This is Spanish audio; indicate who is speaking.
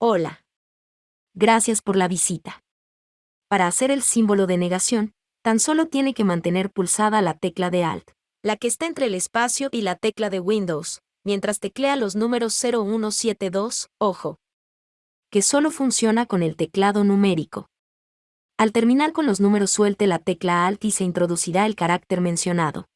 Speaker 1: Hola. Gracias por la visita. Para hacer el símbolo de negación, tan solo tiene que mantener pulsada la tecla de Alt, la que está entre el espacio y la tecla de Windows, mientras teclea los números 0172, ojo, que solo funciona con el teclado numérico. Al terminar con los números suelte la tecla Alt y se introducirá el carácter mencionado.